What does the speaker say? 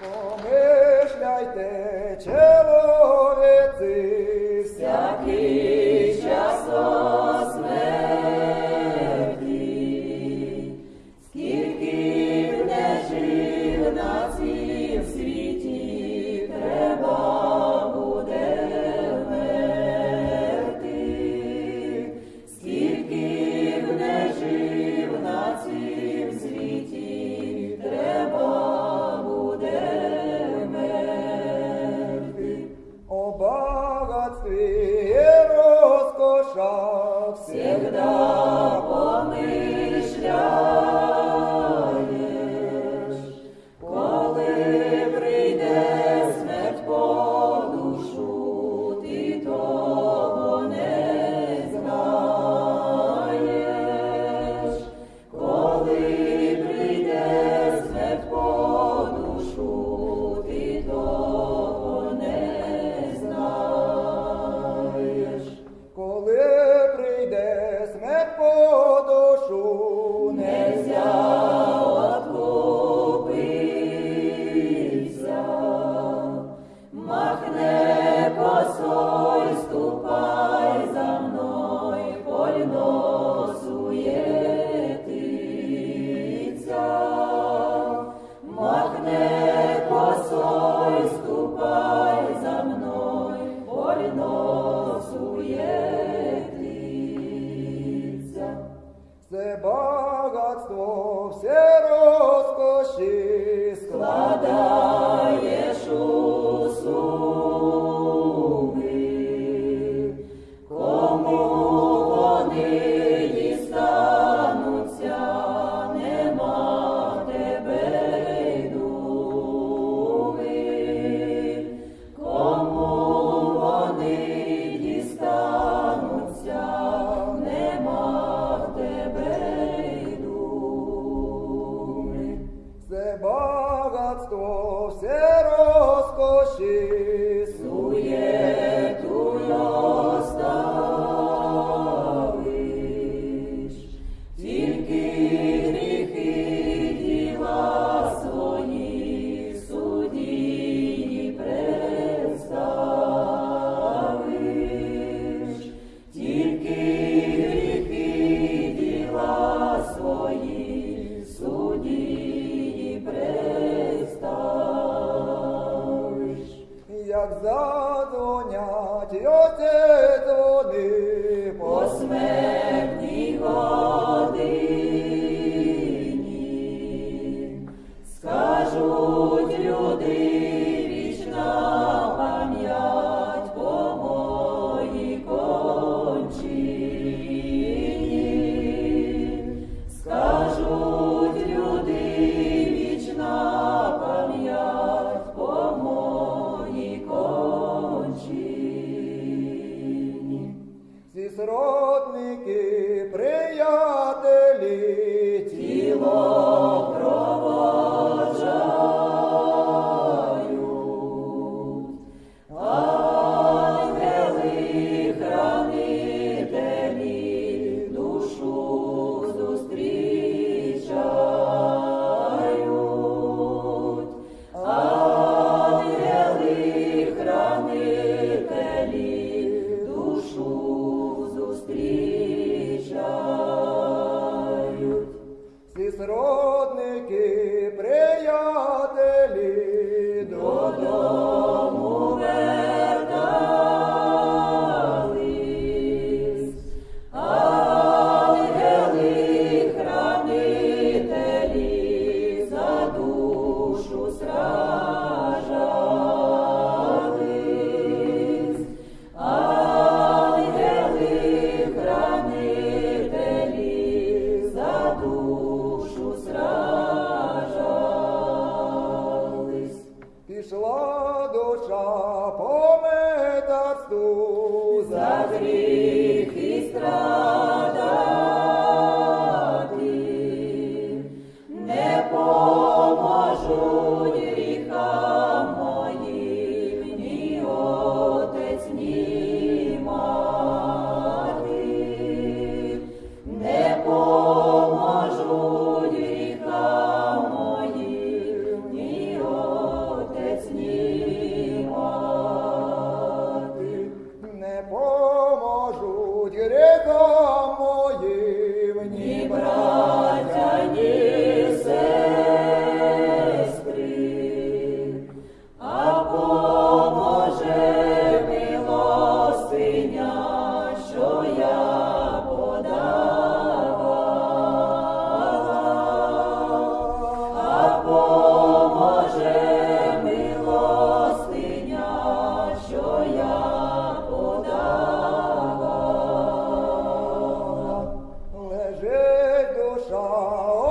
Come schleite, Lord. як задонять, и от этого сродники співродники, приятелі додому. пришла душа по Oh.